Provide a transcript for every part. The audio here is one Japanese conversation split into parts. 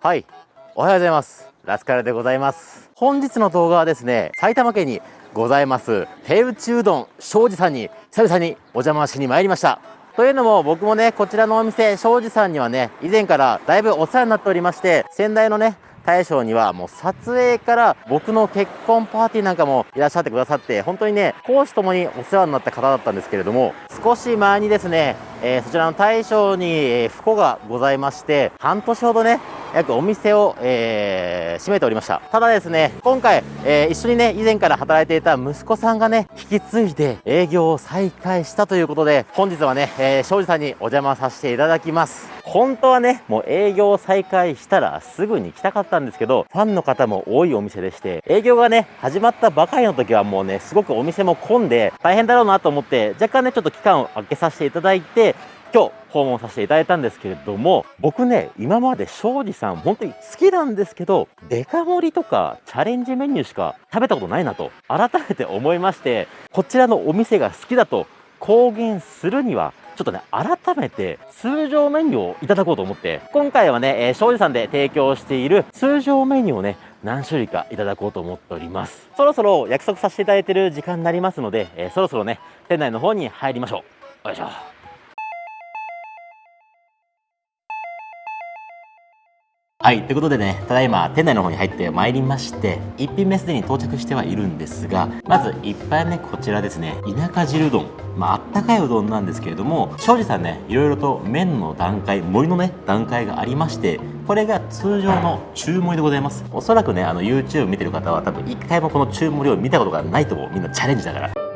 はい。おはようございます。ラスカルでございます。本日の動画はですね埼玉県にございます手打ちうどん庄司さんに久々にお邪魔しに参りました。というのも僕もねこちらのお店庄司さんにはね以前からだいぶお世話になっておりまして先代のね大将にはもう撮影から僕の結婚パーティーなんかもいらっしゃってくださって本当にね講師ともにお世話になった方だったんですけれども少し前にですね、えー、そちらの大将に、えー、不幸がございまして半年ほどね約お店を、えー、閉めておりました。ただですね今回、えー、一緒にね以前から働いていた息子さんがね引き継いで営業を再開したということで本日はね、えー、庄司さんにお邪魔させていただきます。本当はねもう営業再開したらすぐに来たかったんですけどファンの方も多いお店でして営業がね始まったばかりの時はもうねすごくお店も混んで大変だろうなと思って若干ねちょっと期間を空けさせていただいて今日訪問させていただいたんですけれども僕ね今まで庄司さん本当に好きなんですけどデカ盛りとかチャレンジメニューしか食べたことないなと改めて思いましてこちらのお店が好きだと公言するにはちょっとね、改めて通常メニューをいただこうと思って、今回はね、えー、庄司さんで提供している通常メニューをね、何種類かいただこうと思っております。そろそろ約束させていただいてる時間になりますので、えー、そろそろね、店内の方に入りましょう。よいしょ。はい、ということでね、ただいま店内の方に入ってまいりまして、1品目すでに到着してはいるんですが、まず1杯目こちらですね、田舎汁うどん。まあ、あったかいうどんなんですけれども、庄司さんね、いろいろと麺の段階、盛りのね、段階がありまして、これが通常の中盛りでございます。おそらくね、あの YouTube 見てる方は多分1回もこの中盛りを見たことがないと思う。みんなチャレンジだから。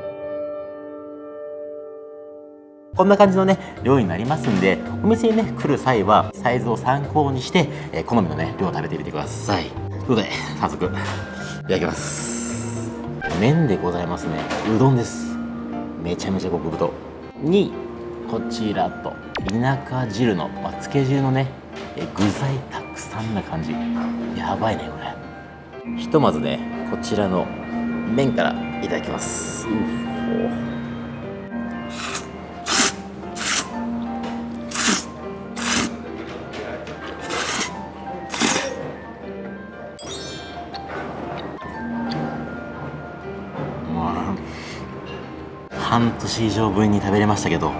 こんな感じのね量になりますんでお店にね来る際はサイズを参考にして、えー、好みのね量を食べてみてください。ということで早速いただきます。麺でございますね。うどんです。めちゃめちゃ極太。にこちらと田舎汁の、まあ、つけ汁のねえ具材たくさんな感じ。やばいねこれ。ひとまずねこちらの麺からいただきます。う半年以上分に食べれましたけど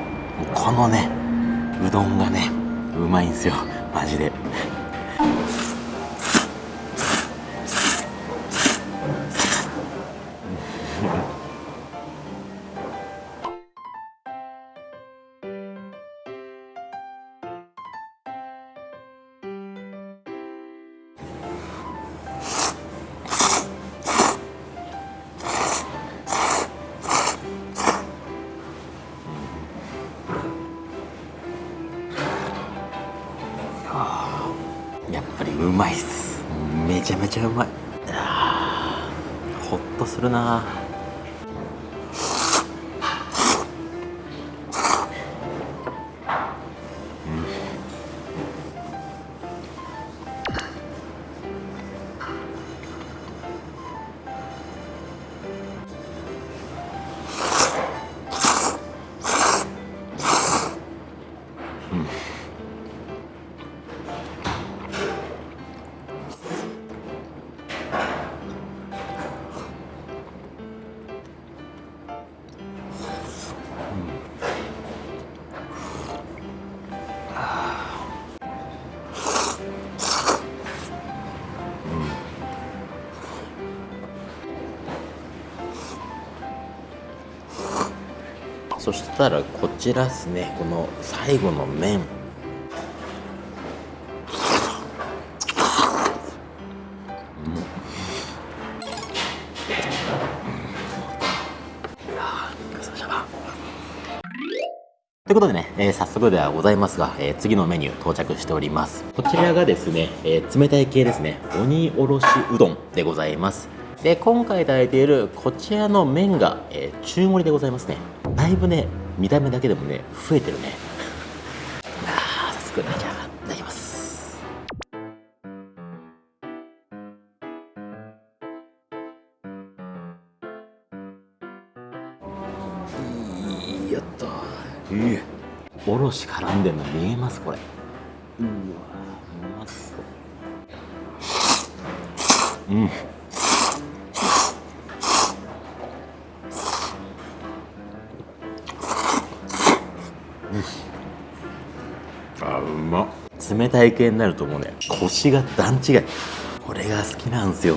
このねうどんがねうまいんですよ。マジで。うまいっす。めちゃめちゃうまい。ほっとするなそしたらこちらっすね。この最後の麺。ということでね、えー、早速ではございますが、えー、次のメニュー到着しております。こちらがですね、えー、冷たい系ですね、鬼おろしうどんでございます。で、今回いただいているこちらの麺が、え中盛りでございますね。だいぶね見た目だけでもね増えてるね。ああ早速ねじゃあいただきますやった。いいおろし絡んでんの見えますこれ。うわうまそううん冷たい系になるともうね。腰が段違い。これが好きなんですよ。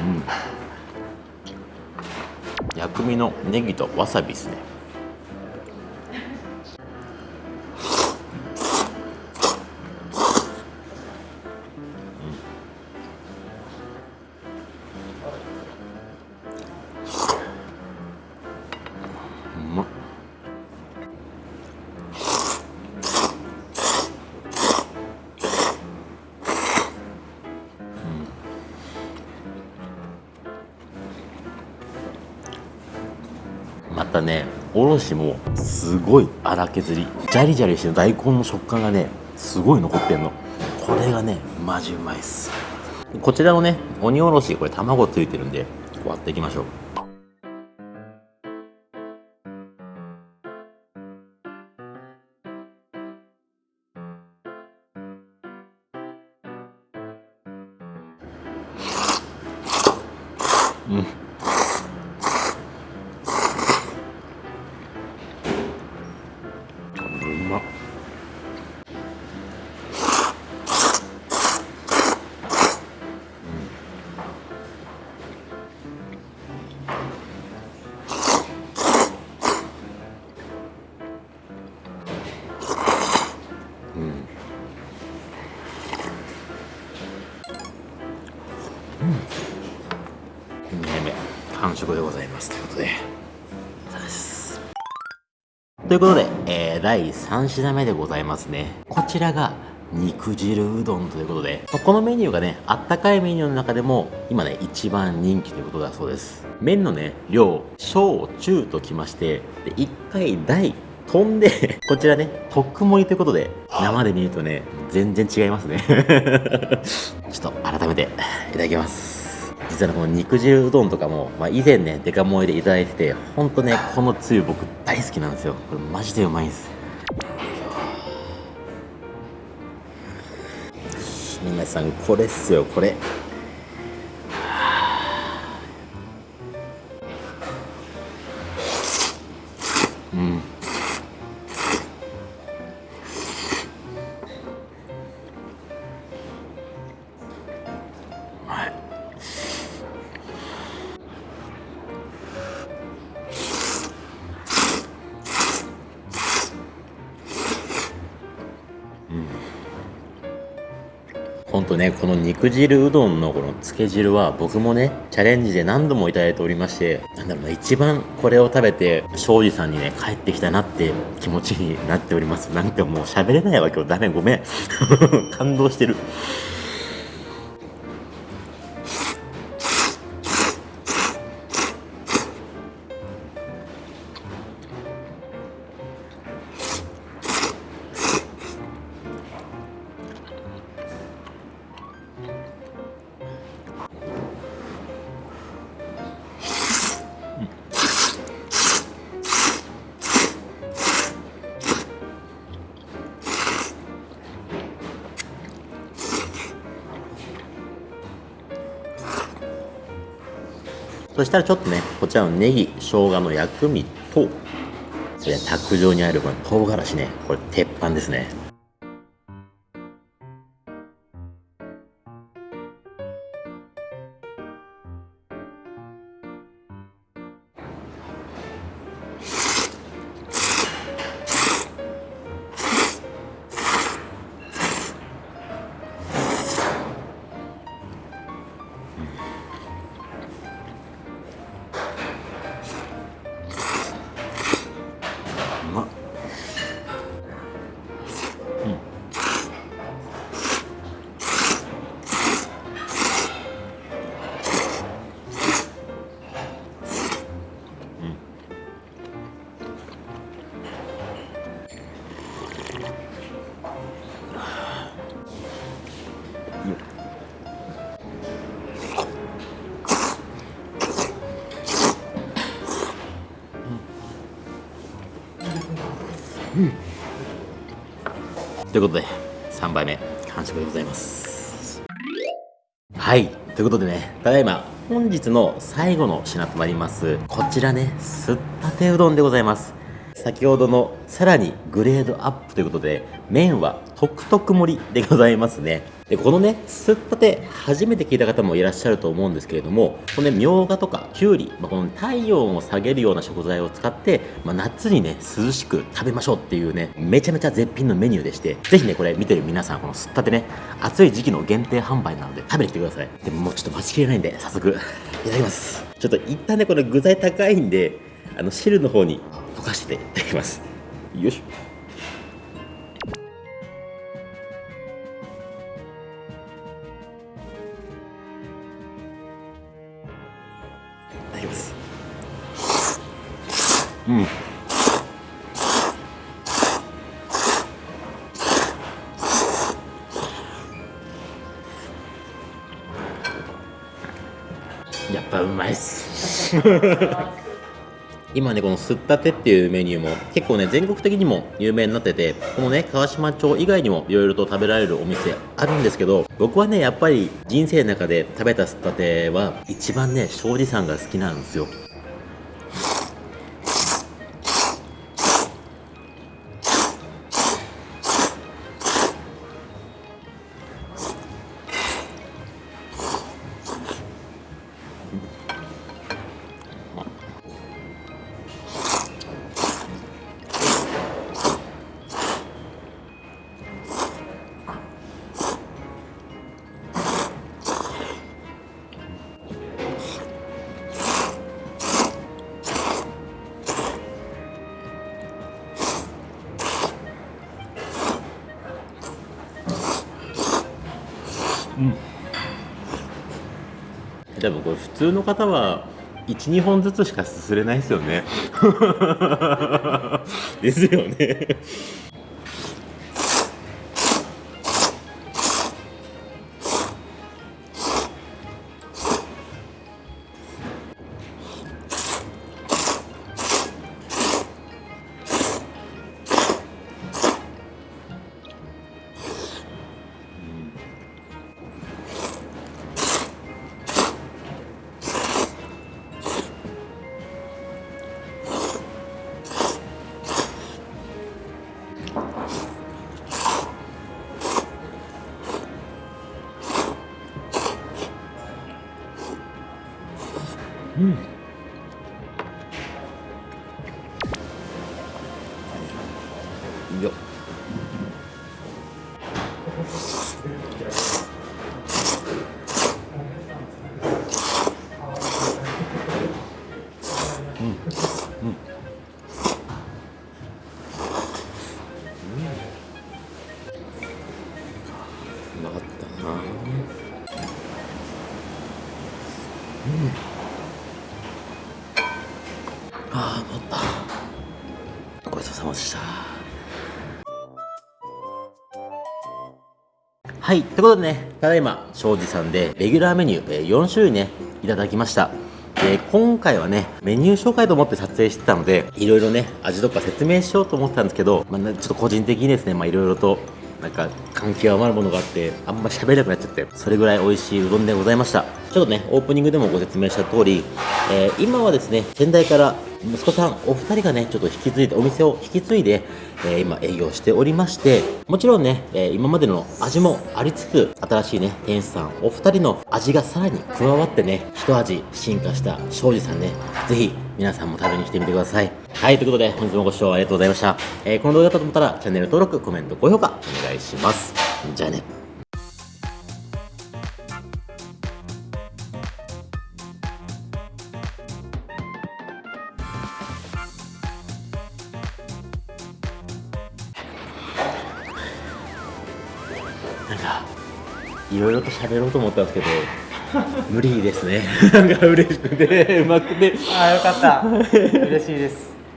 うん。薬味のネギとわさびですね。またねおろしもすごい粗削りジャリジャリしてる大根の食感がねすごい残ってんの。これがねマジうまいっす。こちらのね鬼おろしこれ卵ついてるんで割っていきましょう。うん。2杯目完食でございます。ということで。ということで、えー第3品目でございますね。こちらが肉汁うどんということで。まあこのメニューがねあったかいメニューの中でも今ね一番人気ということだそうです。麺のね量小中ときましてで1回大飛んで こちらね特盛りということで生で見るとね全然違いますね ちょっと改めていただきます。実はこの肉汁うどんとかも、まあ、以前ねデカ盛りでいただいててほんとねこのつゆ僕大好きなんですよ。これマジでうまいんです。皆さんこれっすよこれ。とねこの肉汁うどんのこのつけ汁は僕もねチャレンジで何度もいただいておりましてなんだろうな一番これを食べて庄司さんにね帰ってきたなって気持ちになっております。なんかもう喋れないわ今日。ダメごめん。感動してる。そしたらちょっとねこちらのネギ生姜の薬味とそれ卓上にあるこの唐辛子ねこれ鉄板ですね。ということで3杯目完食でございます。はいということでねただいま本日の最後の品となりますこちらねすったてうどんでございます。先ほどのさらにグレードアップということで麺はトクトク盛りでございますね。でこのねすったて初めて聞いた方もいらっしゃると思うんですけれどもこのねみょうがとかきゅうり、まあ、この体温を下げるような食材を使って、まあ、夏にね涼しく食べましょうっていうねめちゃめちゃ絶品のメニューでしてぜひねこれ見てる皆さんこのすったてね暑い時期の限定販売なので食べに来てください。でももうちょっと待ちきれないんで早速いただきます。ちょっと一旦ねこれ具材高いんであの汁の方に溶かしていただきます。よいしょ。うん。やっぱうまいっす。今ねこのすったてっていうメニューも結構ね全国的にも有名になっててこのね川島町以外にもいろいろと食べられるお店あるんですけど僕はねやっぱり人生の中で食べたすったては一番ね庄司さんが好きなんですよ。うん。多分これ普通の方は12本ずつしかすすれないですよね。ですよね。よっうまかったなああました。はいということでねただいま庄司さんでレギュラーメニューえ4種類ねいただきました。で今回はねメニュー紹介と思って撮影してたのでいろいろね味とか説明しようと思ってたんですけど、まあ、ちょっと個人的にですねまあいろいろとなんか関係余るものがあってあんま喋れなくなっちゃってそれぐらい美味しいうどんでございました。ちょっとねオープニングでもご説明した通り、えー今はですね先代から息子さんお二人がねちょっと引き継いでお店を引き継いで、えー今営業しておりましてもちろんね、えー今までの味もありつつ新しいね店主さんお二人の味がさらに加わってね一味進化した庄司さんねぜひ皆さんも食べに来てみてください。はいということで本日もご視聴ありがとうございました、えーこの動画だったと思ったらチャンネル登録コメント高評価お願いします。じゃあね。ろいろと喋ろうと思ったんですけど 無理ですね。なんか嬉しくてうまくて。あーよかった。嬉しいです